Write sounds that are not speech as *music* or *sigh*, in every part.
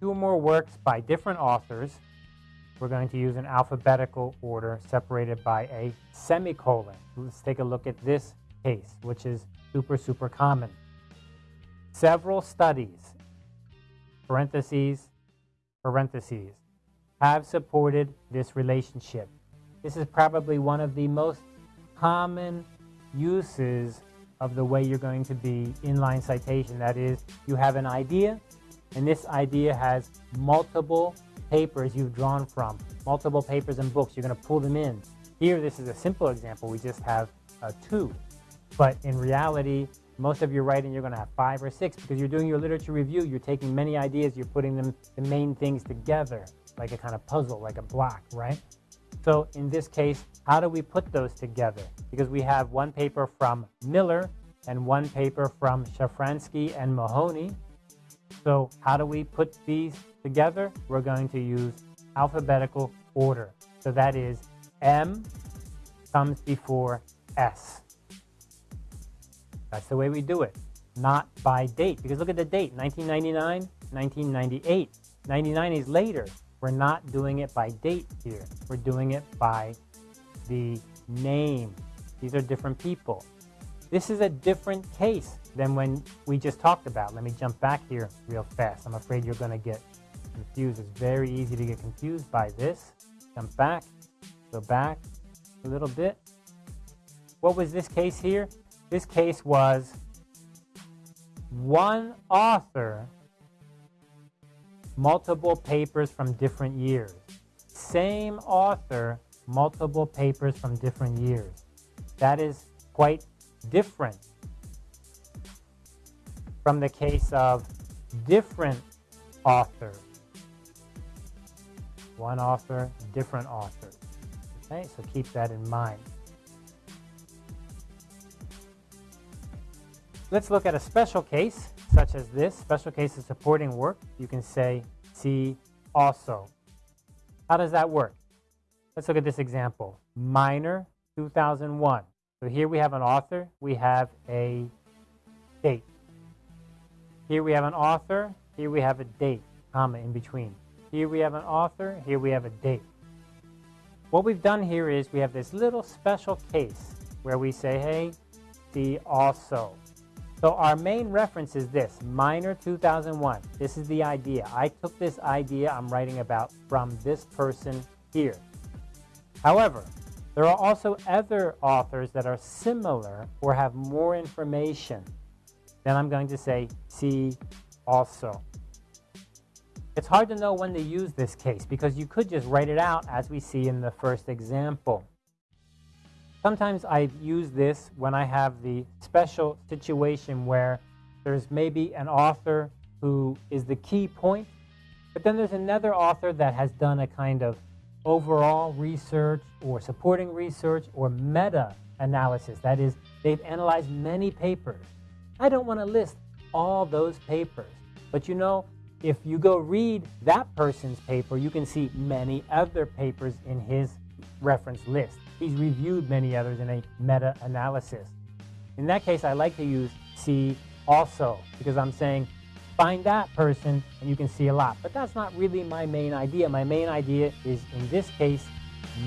two or more works by different authors. We're going to use an alphabetical order separated by a semicolon. Let's take a look at this case, which is super, super common. Several studies, parentheses, parentheses, have supported this relationship. This is probably one of the most common uses of the way you're going to be inline citation. That is, you have an idea, and this idea has multiple papers you've drawn from, multiple papers and books. You're going to pull them in. Here, this is a simple example. We just have uh, two. But in reality, most of your writing, you're going to have five or six because you're doing your literature review. You're taking many ideas, you're putting them, the main things together, like a kind of puzzle, like a block, right? So in this case, how do we put those together? Because we have one paper from Miller and one paper from Shafranske and Mahoney. So how do we put these together? We're going to use alphabetical order. So that is M comes before S. That's the way we do it, not by date. Because look at the date, 1999, 1998. 99 is later. We're not doing it by date here. We're doing it by the name. These are different people. This is a different case than when we just talked about. Let me jump back here real fast. I'm afraid you're going to get confused. It's very easy to get confused by this. Jump back, go back a little bit. What was this case here? This case was one author, multiple papers from different years. Same author, multiple papers from different years. That is quite different from the case of different authors. One author, different authors. Okay, so keep that in mind. Let's look at a special case, such as this. Special case of supporting work. You can say, see also. How does that work? Let's look at this example. Minor 2001. So here we have an author. We have a date. Here we have an author. Here we have a date, comma in between. Here we have an author. Here we have a date. What we've done here is we have this little special case where we say, hey, see also. So our main reference is this, Minor 2001. This is the idea. I took this idea I'm writing about from this person here. However, there are also other authors that are similar or have more information. Then I'm going to say see also. It's hard to know when to use this case because you could just write it out as we see in the first example. Sometimes I use this when I have the special situation where there's maybe an author who is the key point, but then there's another author that has done a kind of overall research or supporting research or meta-analysis. That is, they've analyzed many papers. I don't want to list all those papers, but you know, if you go read that person's paper, you can see many other papers in his reference list. He's reviewed many others in a meta-analysis. In that case, I like to use see also because I'm saying find that person and you can see a lot. But that's not really my main idea. My main idea is, in this case,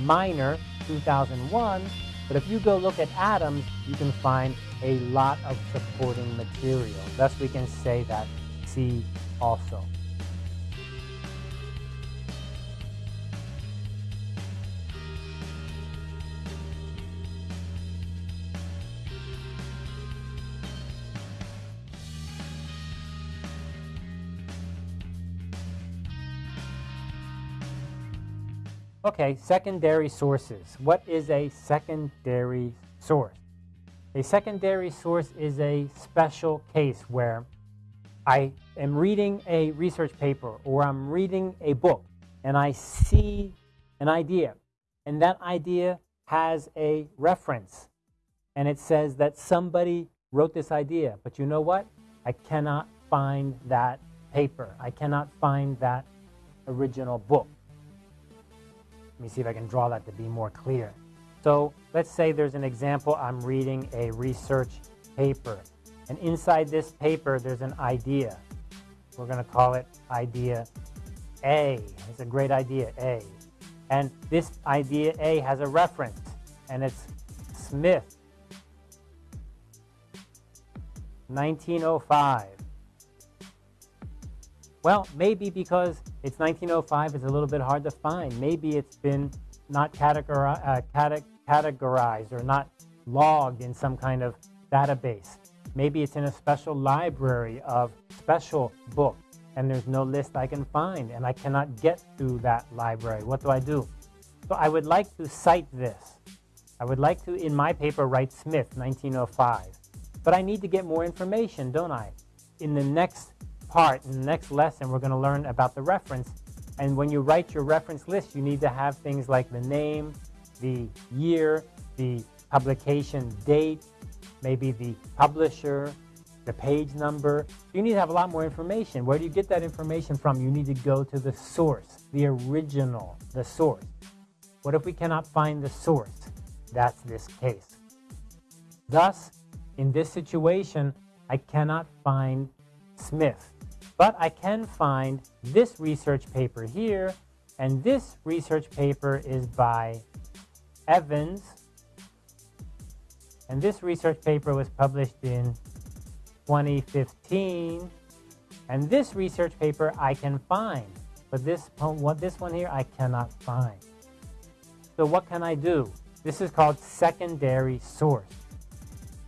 Minor 2001. But if you go look at Adams, you can find a lot of supporting material. Thus, we can say that see also. Okay, secondary sources. What is a secondary source? A secondary source is a special case where I am reading a research paper or I'm reading a book and I see an idea and that idea has a reference and it says that somebody wrote this idea. But you know what? I cannot find that paper. I cannot find that original book. Let me see if I can draw that to be more clear. So let's say there's an example, I'm reading a research paper. And inside this paper, there's an idea. We're going to call it idea A. It's a great idea, A. And this idea A has a reference, and it's Smith, 1905. Well, maybe because it's 1905, it's a little bit hard to find. Maybe it's been not categori uh, cate categorized or not logged in some kind of database. Maybe it's in a special library of special books and there's no list I can find and I cannot get to that library. What do I do? So I would like to cite this. I would like to, in my paper, write Smith, 1905. But I need to get more information, don't I? In the next part, in the next lesson, we're going to learn about the reference. And when you write your reference list, you need to have things like the name, the year, the publication date, maybe the publisher, the page number. You need to have a lot more information. Where do you get that information from? You need to go to the source, the original, the source. What if we cannot find the source? That's this case. Thus, in this situation, I cannot find Smith. But I can find this research paper here, and this research paper is by Evans. And this research paper was published in 2015. And this research paper I can find, but this, what, this one here I cannot find. So what can I do? This is called secondary source.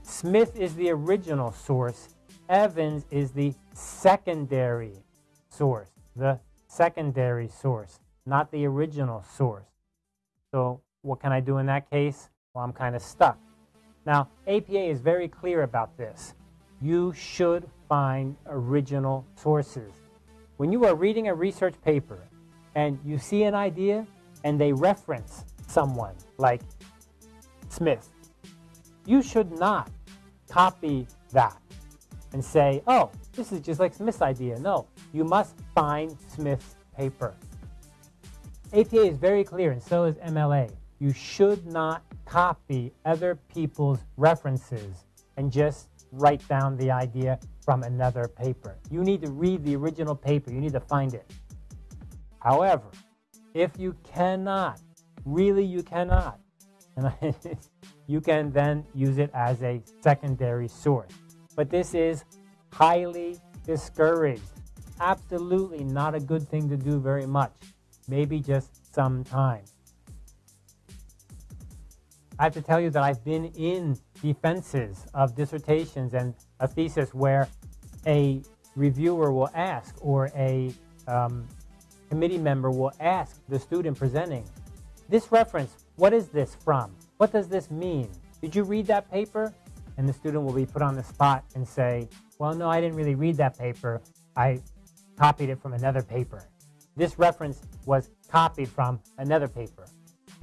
Smith is the original source Evans is the secondary source, the secondary source, not the original source. So what can I do in that case? Well, I'm kind of stuck. Now, APA is very clear about this. You should find original sources. When you are reading a research paper and you see an idea and they reference someone like Smith, you should not copy that and say, oh, this is just like Smith's idea. No, you must find Smith's paper. APA is very clear, and so is MLA. You should not copy other people's references and just write down the idea from another paper. You need to read the original paper. You need to find it. However, if you cannot, really you cannot, *laughs* you can then use it as a secondary source but this is highly discouraged. Absolutely not a good thing to do very much. Maybe just sometimes. I have to tell you that I've been in defenses of dissertations and a thesis where a reviewer will ask or a um, committee member will ask the student presenting, this reference, what is this from? What does this mean? Did you read that paper? and the student will be put on the spot and say, well, no, I didn't really read that paper. I copied it from another paper. This reference was copied from another paper.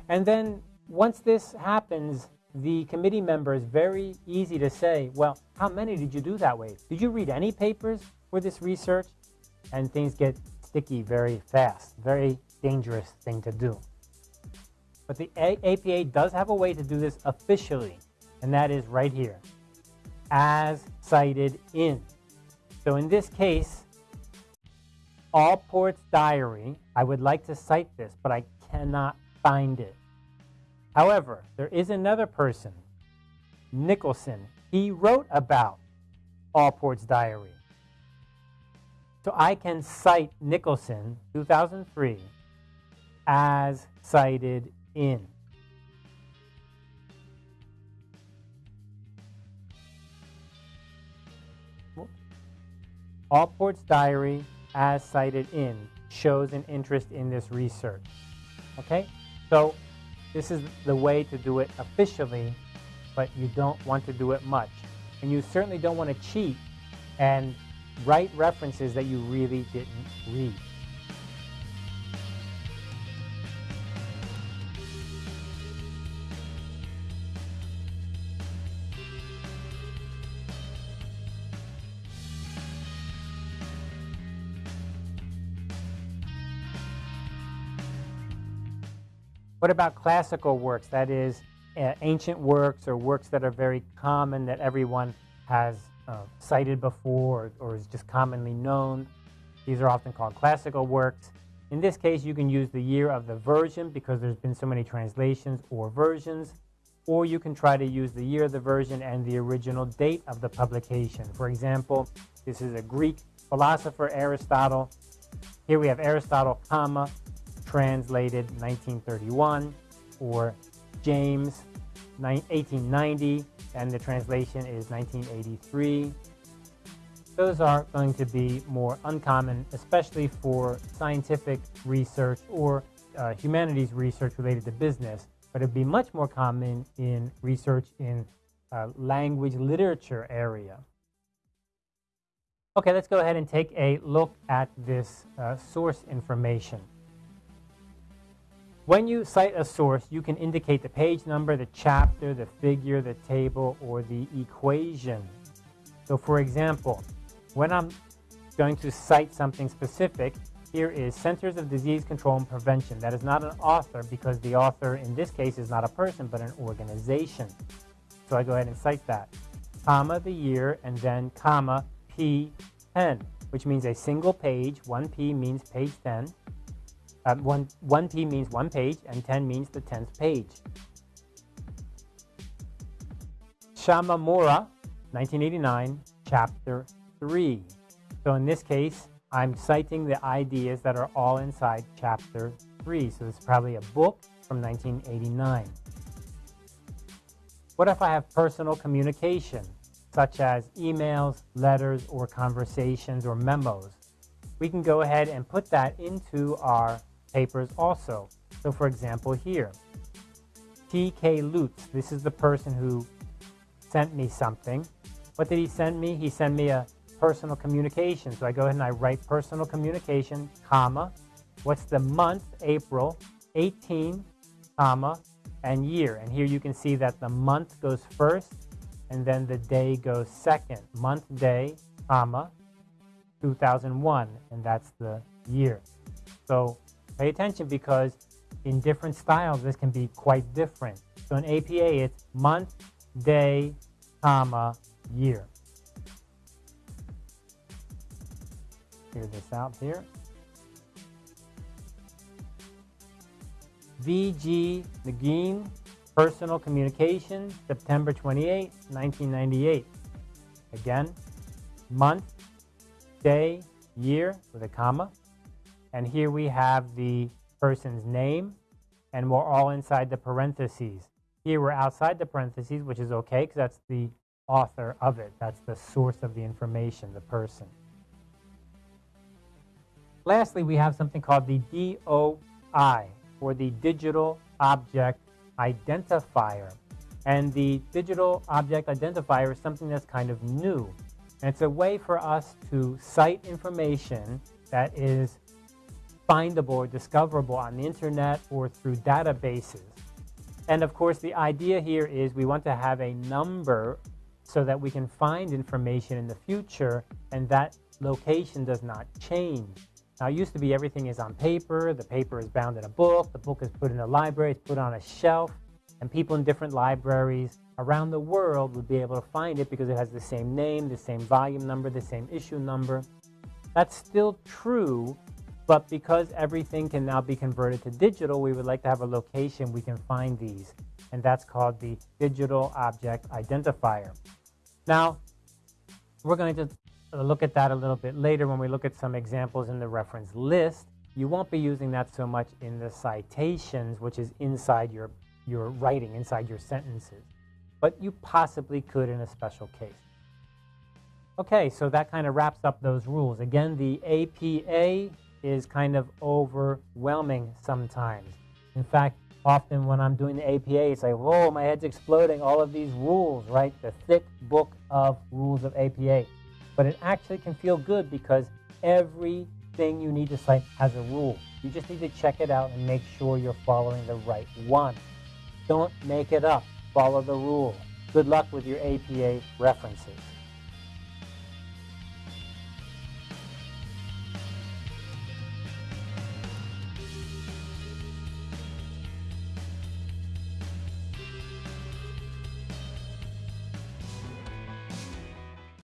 And then once this happens, the committee member is very easy to say, well, how many did you do that way? Did you read any papers for this research? And things get sticky very fast. Very dangerous thing to do. But the APA does have a way to do this officially and that is right here, as cited in. So in this case, Allport's diary, I would like to cite this, but I cannot find it. However, there is another person, Nicholson. He wrote about Allport's diary. So I can cite Nicholson, 2003, as cited in. Allport's diary, as cited in, shows an interest in this research. Okay? So this is the way to do it officially, but you don't want to do it much. And you certainly don't want to cheat and write references that you really didn't read. What about classical works? That is, uh, ancient works or works that are very common that everyone has uh, cited before or, or is just commonly known. These are often called classical works. In this case, you can use the year of the version because there's been so many translations or versions, or you can try to use the year of the version and the original date of the publication. For example, this is a Greek philosopher, Aristotle. Here we have Aristotle, comma, translated 1931, or James 1890, and the translation is 1983. Those are going to be more uncommon, especially for scientific research or uh, humanities research related to business, but it'd be much more common in research in uh, language literature area. Okay, let's go ahead and take a look at this uh, source information. When you cite a source, you can indicate the page number, the chapter, the figure, the table, or the equation. So for example, when I'm going to cite something specific, here is Centers of Disease Control and Prevention. That is not an author because the author in this case is not a person but an organization. So I go ahead and cite that. Comma, the year, and then comma, P10, which means a single page. 1P means page 10. Uh, one, 1p means one page, and 10 means the 10th page. Shimamura, 1989, chapter 3. So in this case, I'm citing the ideas that are all inside chapter 3. So it's probably a book from 1989. What if I have personal communication, such as emails, letters, or conversations or memos? We can go ahead and put that into our papers also. So for example here, T.K. Lutz, this is the person who sent me something. What did he send me? He sent me a personal communication. So I go ahead and I write personal communication, comma, what's the month, April, 18, comma, and year. And here you can see that the month goes first and then the day goes second. Month, day, comma, 2001, and that's the year. So Pay attention because in different styles, this can be quite different. So in APA, it's month, day, comma, year. Clear this out here. V.G. Negin, Personal Communication, September 28, 1998. Again, month, day, year with a comma. And here we have the person's name, and we're all inside the parentheses. Here we're outside the parentheses, which is okay because that's the author of it. That's the source of the information, the person. Lastly, we have something called the DOI, or the Digital Object Identifier. And the Digital Object Identifier is something that's kind of new. And it's a way for us to cite information that is findable or discoverable on the internet or through databases. And of course, the idea here is we want to have a number so that we can find information in the future and that location does not change. Now, it used to be everything is on paper, the paper is bound in a book, the book is put in a library, it's put on a shelf, and people in different libraries around the world would be able to find it because it has the same name, the same volume number, the same issue number. That's still true but because everything can now be converted to digital, we would like to have a location we can find these. And that's called the Digital Object Identifier. Now, we're going to look at that a little bit later when we look at some examples in the reference list. You won't be using that so much in the citations, which is inside your, your writing, inside your sentences. But you possibly could in a special case. Okay, so that kind of wraps up those rules. Again, the APA is kind of overwhelming sometimes. In fact, often when I'm doing the APA, it's like, whoa, my head's exploding, all of these rules, right? The thick book of rules of APA. But it actually can feel good because everything you need to cite has a rule. You just need to check it out and make sure you're following the right one. Don't make it up. Follow the rule. Good luck with your APA references.